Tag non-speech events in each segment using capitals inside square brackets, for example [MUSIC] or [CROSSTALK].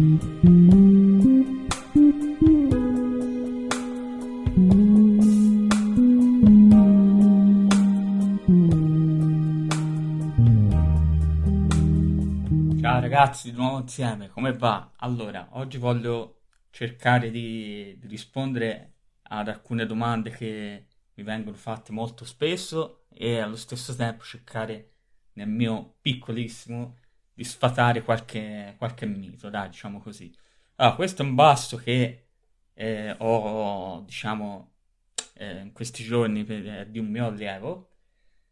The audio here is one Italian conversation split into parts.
Ciao ragazzi, di nuovo insieme, come va? Allora, oggi voglio cercare di, di rispondere ad alcune domande che mi vengono fatte molto spesso e allo stesso tempo cercare nel mio piccolissimo di sfatare qualche, qualche mito, dai, diciamo così. Allora, questo è un basso che eh, ho, diciamo, eh, in questi giorni per, eh, di un mio allievo.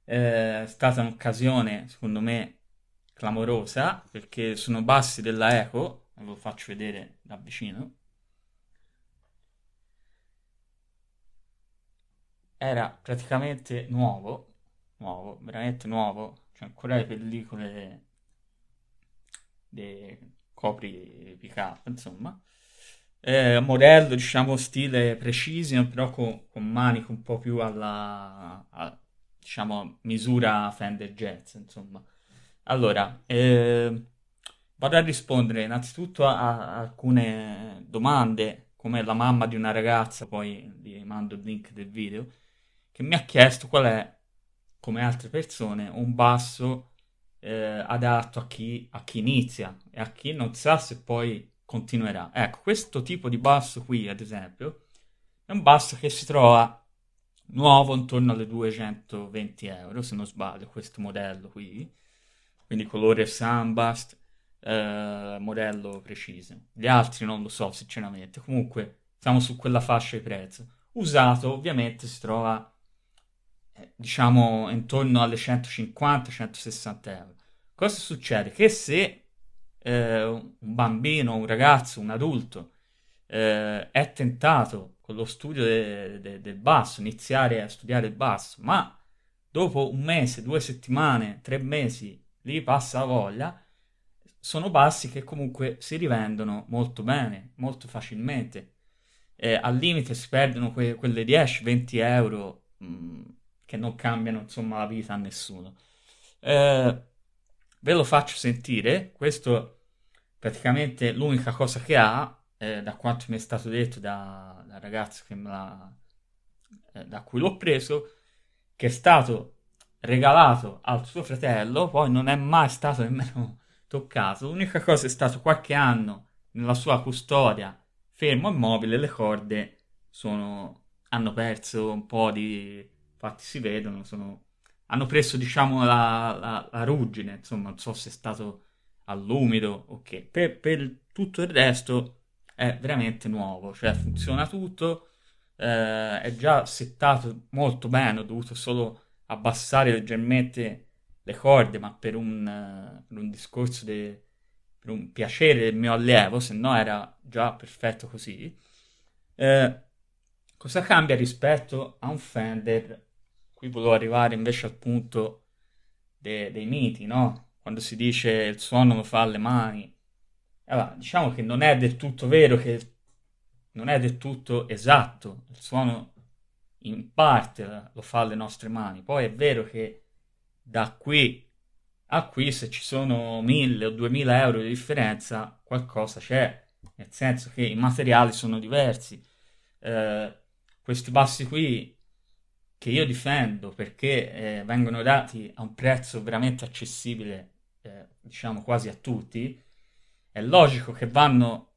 Eh, è stata un'occasione, secondo me, clamorosa perché sono bassi della Eco, ve lo faccio vedere da vicino. Era praticamente nuovo, nuovo, veramente nuovo, c'è ancora le pellicole dei copri pick up, insomma. Eh, modello, diciamo, stile precision, però con, con maniche un po' più alla, a, diciamo, misura Fender Jazz, insomma. Allora, eh, vado a rispondere innanzitutto a, a alcune domande, come la mamma di una ragazza, poi vi mando il link del video, che mi ha chiesto qual è, come altre persone, un basso eh, adatto a chi, a chi inizia e a chi non sa se poi continuerà. Ecco, questo tipo di basso qui, ad esempio, è un basso che si trova nuovo intorno alle 220 euro, se non sbaglio, questo modello qui quindi colore Sunbust, eh, modello preciso. Gli altri non lo so sinceramente, comunque siamo su quella fascia di prezzo. Usato ovviamente si trova diciamo intorno alle 150-160 euro. Cosa succede? Che se eh, un bambino, un ragazzo, un adulto eh, è tentato con lo studio de- de- del basso, iniziare a studiare il basso, ma dopo un mese, due settimane, tre mesi lì passa la voglia, sono bassi che comunque si rivendono molto bene, molto facilmente. Eh, al limite si perdono que- quelle 10-20 euro mh, mm, che non cambiano insomma la vita a nessuno. Eh, ve lo faccio sentire, questo praticamente l'unica cosa che ha, eh, da quanto mi è stato detto da, da ragazzo l'ha, eh, da cui l'ho preso, che è stato regalato al suo fratello, poi non è mai stato nemmeno [LAUGHS] toccato. L'unica cosa è stato qualche anno nella sua custodia, fermo immobile, le corde sono, hanno perso un po' di... infatti si vedono, sono, hanno preso diciamo la, la, la, ruggine, insomma non so se è stato all'umido o che. Per, per tutto il resto è veramente nuovo, cioè funziona tutto, eh, è già settato molto bene, ho dovuto solo abbassare leggermente le corde, ma per un, per un discorso de, per un piacere del mio allievo, se no era già perfetto così. Eh, cosa cambia rispetto a un Fender? Qui volevo arrivare invece al punto de, dei miti, no? Quando si dice il suono lo fa alle mani. Allora, diciamo che non è del tutto vero, che non è del tutto esatto. Il suono in parte lo fa alle nostre mani. Poi è vero che da qui a qui, se ci sono 1000 o 2000 euro di differenza, qualcosa c'è, nel senso che i materiali sono diversi. Eh, questi bassi qui che io difendo perché eh, vengono dati a un prezzo veramente accessibile, eh, diciamo quasi a tutti, è logico che vanno,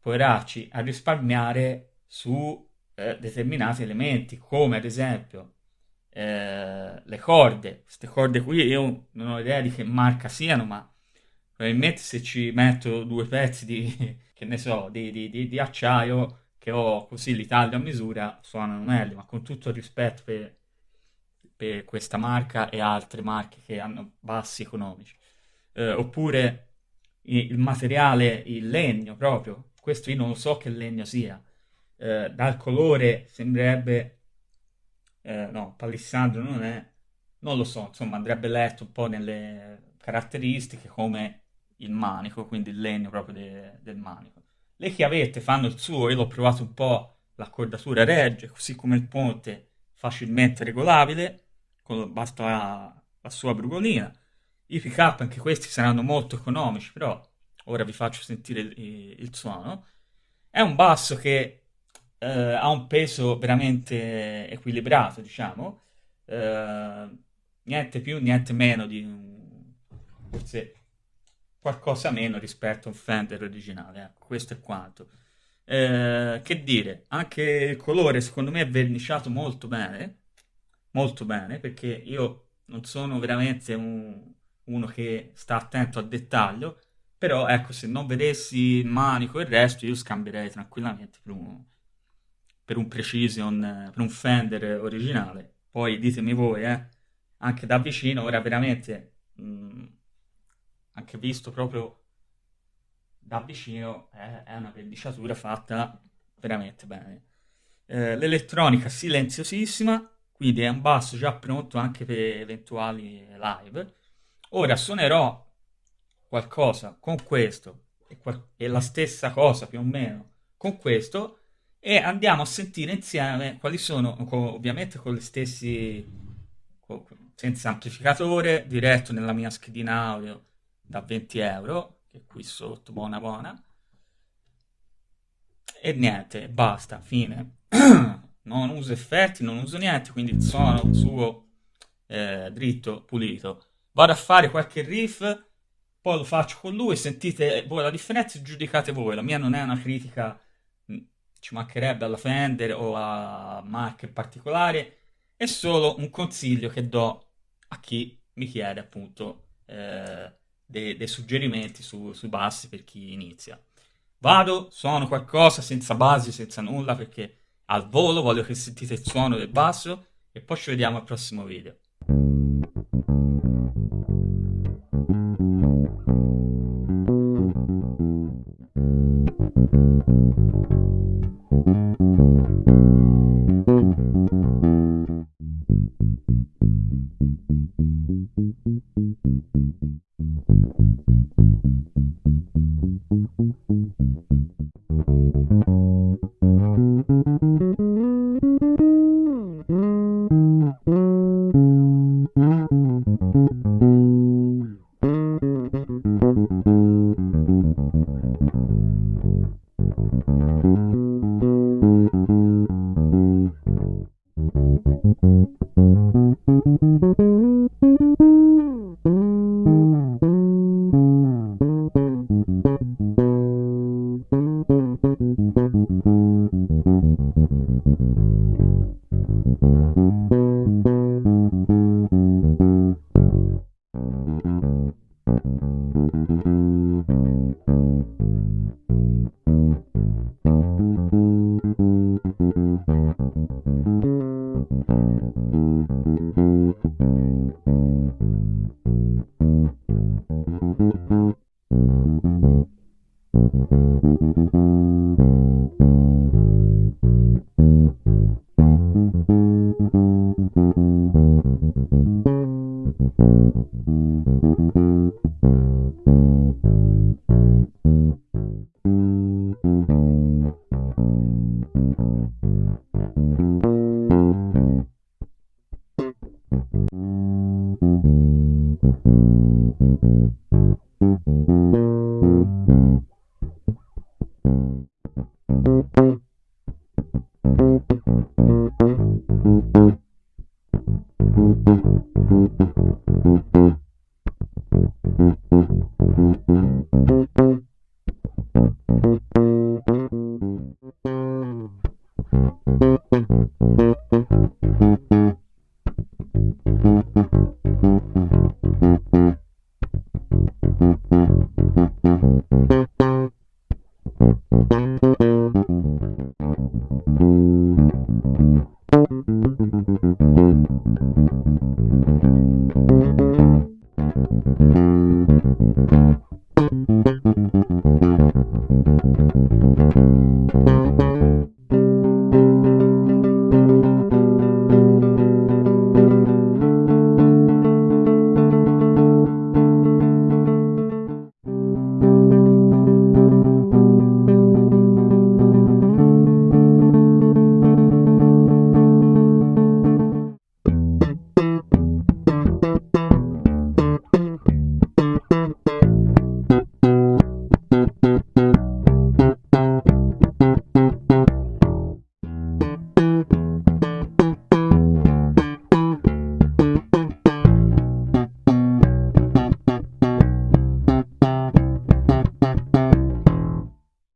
poveracci, a risparmiare su eh, determinati elementi, come ad esempio eh, le corde. Queste corde qui io non ho idea di che marca siano, ma probabilmente se ci metto due pezzi di, [LAUGHS] che ne so, di, di, di, di acciaio che ho così li taglio a misura, suonano meglio, ma con tutto il rispetto per, per questa marca e altre marche che hanno bassi economici. Eh, oppure il materiale, il legno proprio, questo io non so che legno sia, eh, dal colore sembrerebbe, eh, no, palissandro non è, non lo so, insomma andrebbe letto un po' nelle caratteristiche come il manico, quindi il legno proprio de, del manico. Le chiavette fanno il suo, io l'ho provato un po', l'accordatura regge, così come il ponte facilmente regolabile, con, basta la, la sua brugolina. I pick up anche questi saranno molto economici, però ora vi faccio sentire il, il suono. È un basso che eh, ha un peso veramente equilibrato, diciamo, eh, niente più, niente meno di forse qualcosa meno rispetto a un Fender originale, ecco, questo è quanto. Eh, che dire, anche il colore secondo me è verniciato molto bene, molto bene, perché io non sono veramente un, uno che sta attento al dettaglio, però ecco, se non vedessi il manico e il resto, io scambierei tranquillamente per un, per un Precision, per un Fender originale. Poi ditemi voi, eh, anche da vicino, ora veramente, mh, mm, anche visto proprio da vicino, è, una verniciatura fatta veramente bene. Eh, l'elettronica silenziosissima, quindi è un basso già pronto anche per eventuali live. Ora suonerò qualcosa con questo e, qual- la stessa cosa più o meno con questo e andiamo a sentire insieme quali sono, co- ovviamente con gli stessi, co- senza amplificatore, diretto nella mia schedina audio da 20 euro, che qui sotto, buona buona. E niente, basta, fine. [CLEARS THROAT] non uso effetti, non uso niente, quindi il suono suo eh, dritto, pulito. Vado a fare qualche riff, poi lo faccio con lui, sentite voi la differenza giudicate voi. La mia non è una critica, mm, ci mancherebbe alla Fender o a marche particolari, è solo un consiglio che do a chi mi chiede appunto eh, dei, dei, suggerimenti su, sui bassi per chi inizia. Vado, suono qualcosa senza basi, senza nulla, perché al volo voglio che sentite il suono del basso e poi ci vediamo al prossimo video.